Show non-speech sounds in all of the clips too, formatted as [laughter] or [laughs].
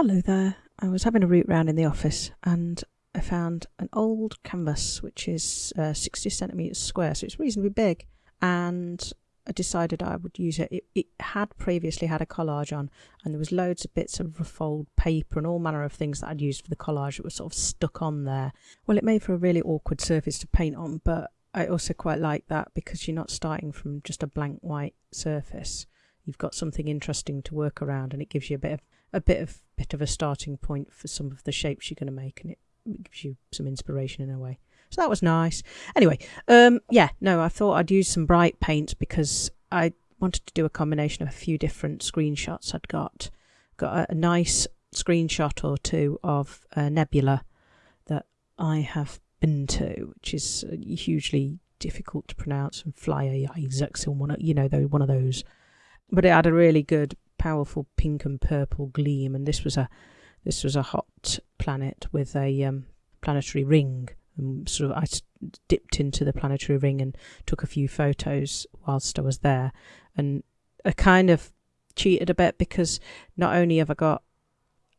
Hello there. I was having a route round in the office and I found an old canvas which is uh, 60 centimetres square, so it's reasonably big. And I decided I would use it. it. It had previously had a collage on, and there was loads of bits of old paper and all manner of things that I'd used for the collage that were sort of stuck on there. Well, it made for a really awkward surface to paint on, but I also quite like that because you're not starting from just a blank white surface. You've got something interesting to work around, and it gives you a bit of a bit of bit of a starting point for some of the shapes you're going to make, and it gives you some inspiration in a way. So that was nice. Anyway, um, yeah, no, I thought I'd use some bright paints because I wanted to do a combination of a few different screenshots I'd got. Got a, a nice screenshot or two of a nebula that I have been to, which is uh, hugely difficult to pronounce, and Flyer Isaacs, and one, you know, one of those. But it had a really good, powerful pink and purple gleam, and this was a this was a hot planet with a um, planetary ring and sort of I dipped into the planetary ring and took a few photos whilst I was there, and I kind of cheated a bit because not only have I got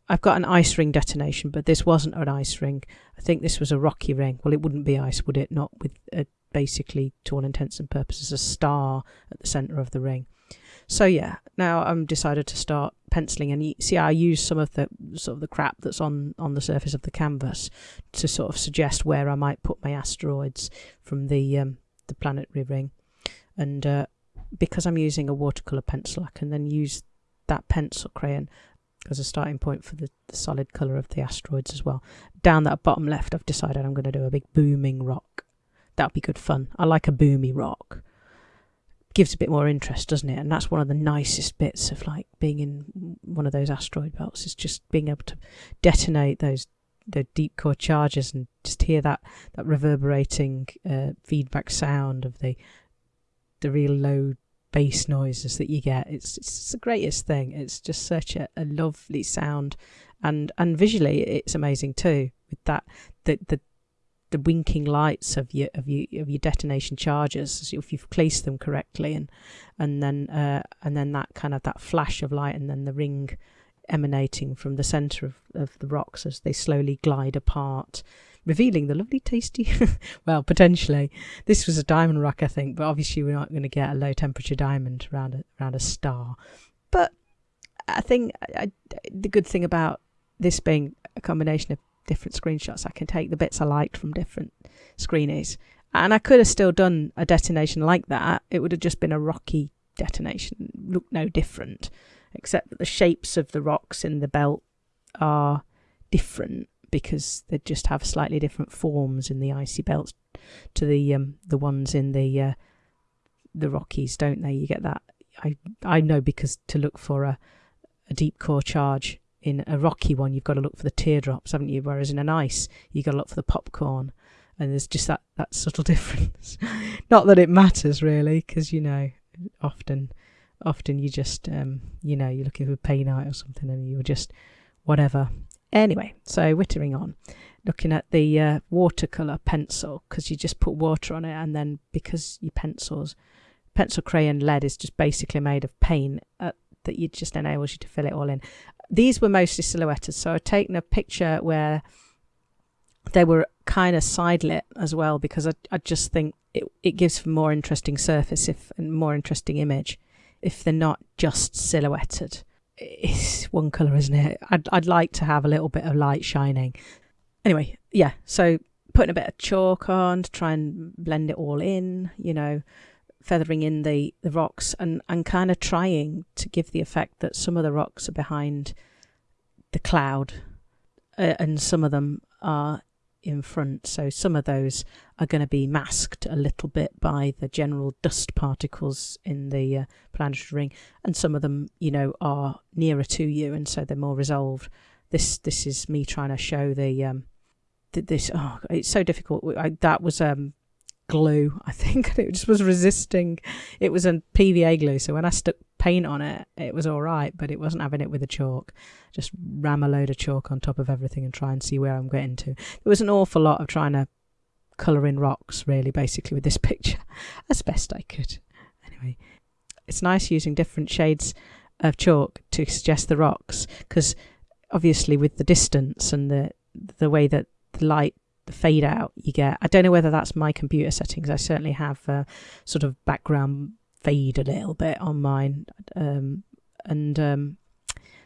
I've got an ice ring detonation, but this wasn't an ice ring. I think this was a rocky ring. Well, it wouldn't be ice, would it? Not with a, basically, to all intents and purposes, a star at the centre of the ring. So yeah, now I'm decided to start penciling and see I use some of the sort of the crap that's on on the surface of the canvas to sort of suggest where I might put my asteroids from the um, the planetary ring and uh, because I'm using a watercolor pencil I can then use that pencil crayon as a starting point for the, the solid color of the asteroids as well. Down that bottom left I've decided I'm going to do a big booming rock. That'd be good fun. I like a boomy rock gives a bit more interest, doesn't it? And that's one of the nicest bits of like being in one of those asteroid belts is just being able to detonate those the deep core charges and just hear that that reverberating uh, feedback sound of the the real low bass noises that you get. It's it's the greatest thing. It's just such a, a lovely sound, and and visually it's amazing too. With that the the the winking lights of your of your of your detonation charges if you've placed them correctly and and then uh, and then that kind of that flash of light and then the ring emanating from the center of, of the rocks as they slowly glide apart revealing the lovely tasty [laughs] well potentially this was a diamond rock i think but obviously we're not going to get a low temperature diamond around a, around a star. But i think I, the good thing about this being a combination of different screenshots. I can take the bits I liked from different screenies. And I could have still done a detonation like that. It would have just been a rocky detonation, look no different, except that the shapes of the rocks in the belt are different because they just have slightly different forms in the icy belts to the um, the ones in the uh, the Rockies, don't they? You get that. I I know because to look for a a deep core charge in a rocky one, you've got to look for the teardrops, haven't you? Whereas in an ice, you've got to look for the popcorn. And there's just that, that subtle [laughs] difference. Not that it matters really, because, you know, often often you just, um, you know, you're looking for painite or something and you're just whatever. Anyway, so wittering on, looking at the uh, watercolour pencil, because you just put water on it and then because your pencils, pencil crayon lead is just basically made of paint uh, that you just enables you to fill it all in these were mostly silhouetted. So I've taken a picture where they were kind of side lit as well because I, I just think it, it gives more interesting surface if and more interesting image if they're not just silhouetted. It's one colour, isn't it? I'd, I'd like to have a little bit of light shining. Anyway, yeah, so putting a bit of chalk on to try and blend it all in, you know, feathering in the, the rocks and, and kind of trying to give the effect that some of the rocks are behind the cloud uh, and some of them are in front. So some of those are going to be masked a little bit by the general dust particles in the uh, planetary ring, and some of them, you know, are nearer to you, and so they're more resolved. This this is me trying to show the um, th- this. Oh, it's so difficult. I, that was um glue, I think. [laughs] It just was resisting. It was a PVA glue, so when I stuck paint on it, it was all right, but it wasn't having it with the chalk. Just ram a load of chalk on top of everything and try and see where I'm getting to. There was an awful lot of trying to colour in rocks, really, basically, with this [laughs] picture, as best I could. Anyway, it's nice using different shades of chalk to suggest the rocks because obviously with the distance and the the way that the light the fade out you get. I don't know whether that's my computer settings. I certainly have a sort of background fade a little bit on mine. Um, and um,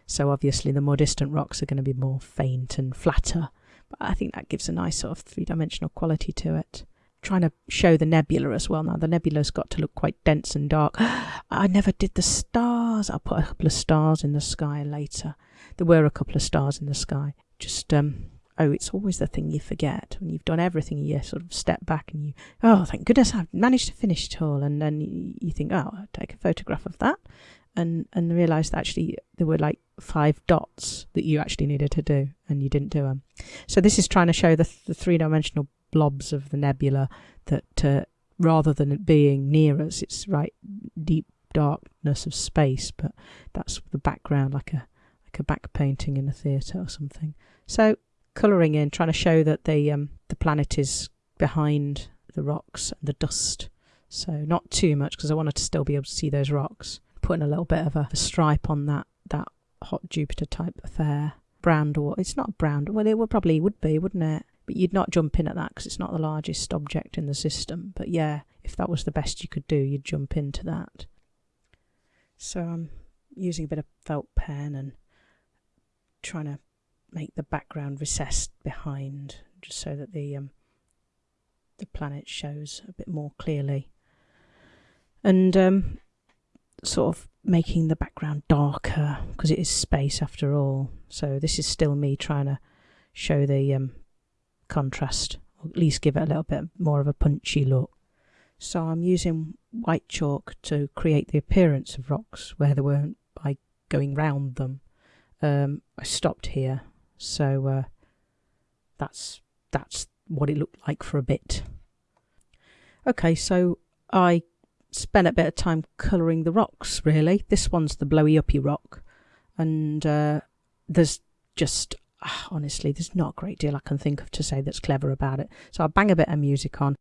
so obviously the more distant rocks are going to be more faint and flatter. But i think that gives a nice sort of three-dimensional quality to it. Trying to show the nebula as well now. The nebula's got to look quite dense and dark. [gasps] I never did the stars. I'll put a couple of stars in the sky later. There were a couple of stars in the sky. Just um oh, it's always the thing you forget when you've done everything. You sort of step back and you, oh, thank goodness I've managed to finish it all. And then you, think, oh, I'll take a photograph of that, and and realise that actually there were like five dots that you actually needed to do, and you didn't do them. So this is trying to show the, the three dimensional blobs of the nebula that uh, rather than it being near us, it's right deep darkness of space, but that's the background, like a like a back painting in a theatre or something. So colouring in, trying to show that the um, the planet is behind the rocks and the dust. So not too much because I wanted to still be able to see those rocks. Putting a little bit of a, a stripe on that that hot Jupiter type affair. Brown dwarf. It's not brown. Well, it would probably would be, wouldn't it? But you'd not jump in at that because it's not the largest object in the system. But yeah, if that was the best you could do, you'd jump into that. So I'm using a bit of felt pen and trying to make the background recessed behind, just so that the um, the planet shows a bit more clearly, and um, sort of making the background darker because it is space after all. So this is still me trying to show the um, contrast, or at least give it a little bit more of a punchy look. So I'm using white chalk to create the appearance of rocks where they weren't by going round them. Um, I stopped here so uh, that's that's what it looked like for a bit. Okay, so I spent a bit of time colouring the rocks. Really, this one's the blowy uppy rock, and uh, there's just ah, honestly, there's not a great deal I can think of to say that's clever about it. So I'll bang a bit of music on.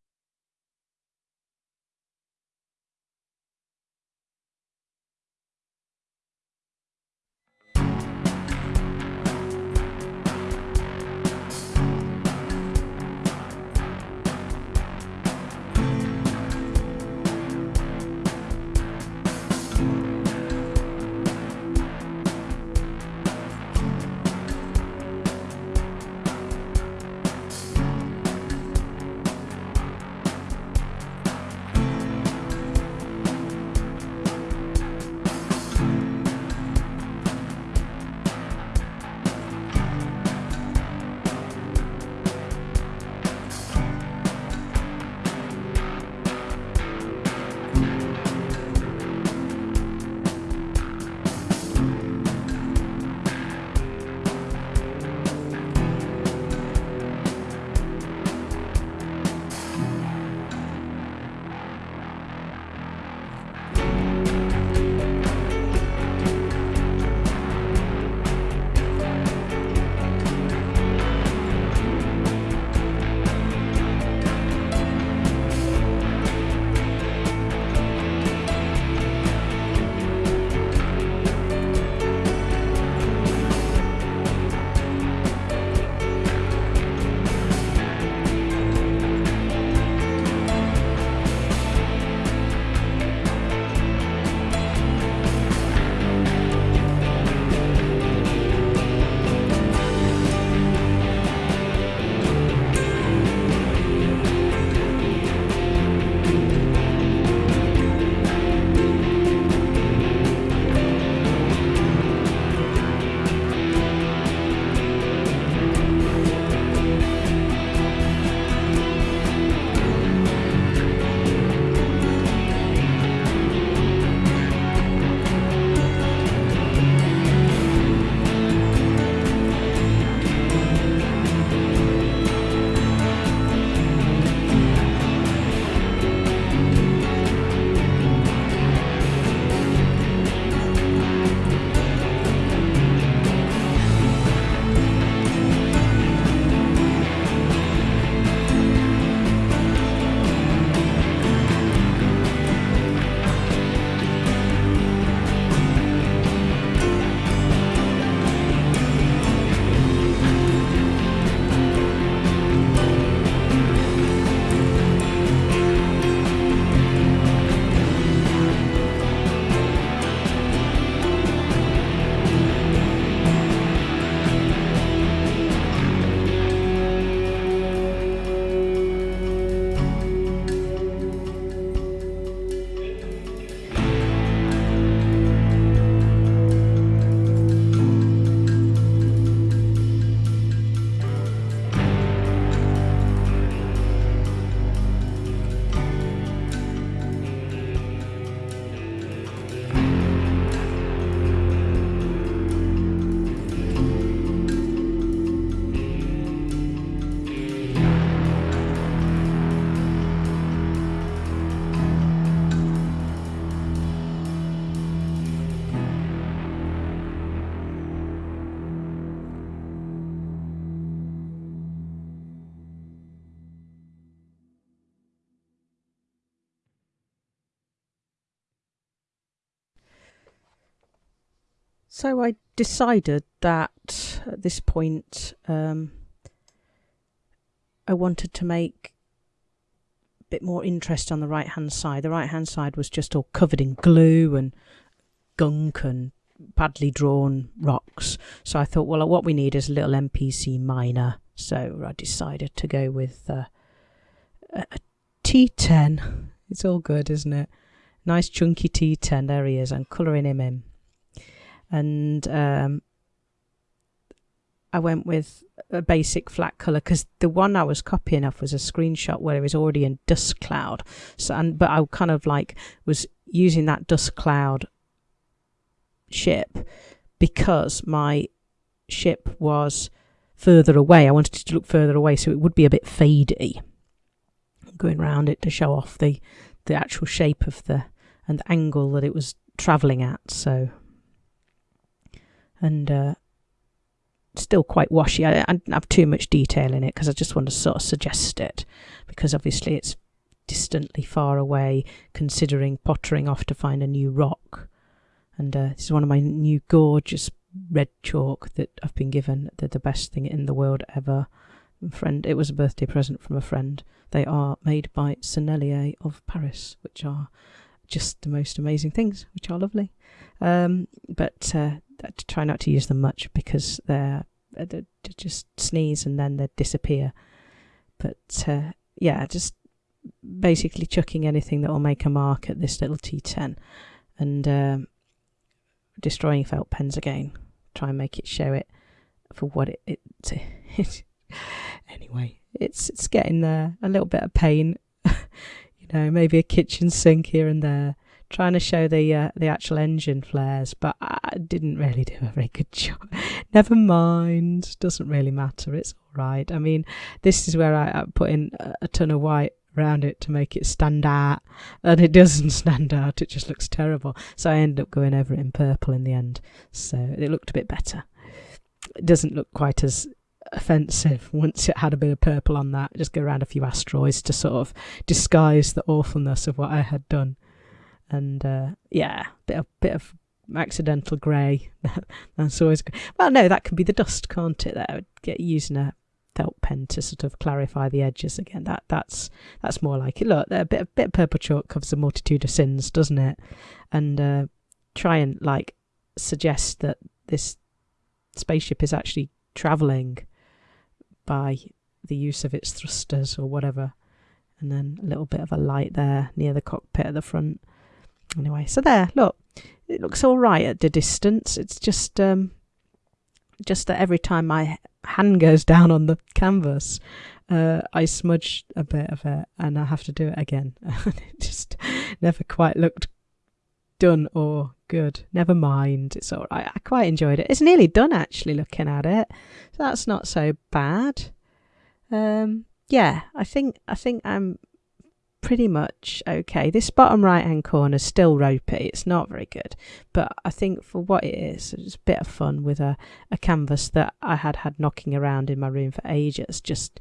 So I decided that at this point um, I wanted to make a bit more interest on the right hand side. The right hand side was just all covered in glue and gunk and badly drawn rocks. So I thought, well, what we need is a little NPC miner. So I decided to go with uh, a a T10. It's all good, isn't it? Nice chunky T10. There he is. I'm colouring him in and um, I went with a basic flat color because the one I was copying off was a screenshot where it was already in dust cloud. So, and but I kind of like was using that dust cloud ship because my ship was further away. I wanted it to look further away, so it would be a bit fadey. Going around it to show off the the actual shape of the and the angle that it was traveling at. So and uh, still quite washy. I, I have too much detail in it because I just want to sort of suggest it because obviously it's distantly far away considering pottering off to find a new rock. And uh, this is one of my new gorgeous red chalk that I've been given. They're the best thing in the world ever. friend, it was a birthday present from a friend. They are made by Sennelier of Paris, which are just the most amazing things, which are lovely. Um, but uh, try not to use them much because they're, they're just sneeze and then they disappear. But uh, yeah, just basically chucking anything that will make a mark at this little T10 and um, destroying felt pens again. Try and make it show it for what it. it, [laughs] it anyway, it's it's getting there. A little bit of pain, [laughs] you know, maybe a kitchen sink here and there trying to show the uh, the actual engine flares, but I didn't really do a very good [laughs] job. Never mind, doesn't really matter. It's all right. I mean, this is where I, I put in a, a ton of white around it to make it stand out, and it doesn't [laughs] stand out. It just looks terrible. So I ended up going over it in purple in the end. So it looked a bit better. It doesn't look quite as offensive [laughs] once it had a bit of purple on that. Just go around a few asteroids to sort of disguise the awfulness of what I had done and uh, yeah, bit of bit of accidental grey. [laughs] That's always good. Well, no, that can be the dust, can't it? That get using a felt pen to sort of clarify the edges again. That that's that's more like it. Look, a bit a bit of purple chalk covers a multitude of sins, doesn't it? And uh, try and like suggest that this spaceship is actually travelling by the use of its thrusters or whatever. And then a little bit of a light there near the cockpit at the front. Anyway, so there, look, it looks all right at the distance. It's just um, just that every time my hand goes [laughs] down on the canvas, uh, I smudge a bit of it, and I have to do it again. [laughs] it just never quite looked done or good. Never mind, it's all right. I quite enjoyed it. It's nearly done actually, looking at it, so that's not so bad. Um, yeah, I think I think I'm pretty much okay. This bottom right hand corner is still ropey. It's not very good. But I think for what it is, it's a bit of fun with a, a canvas that I had had knocking around in my room for ages, just,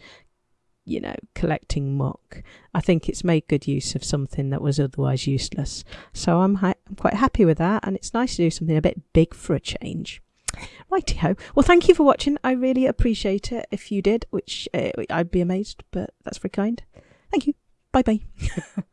you know, collecting muck. I think it's made good use of something that was otherwise useless. So I'm, I'm quite happy with that. And it's nice to do something a bit big for a change. Righty ho. Well, thank you for watching. I really appreciate it. If you did, which uh, I'd be amazed, but that's very kind. Thank you. Bye bye. [laughs]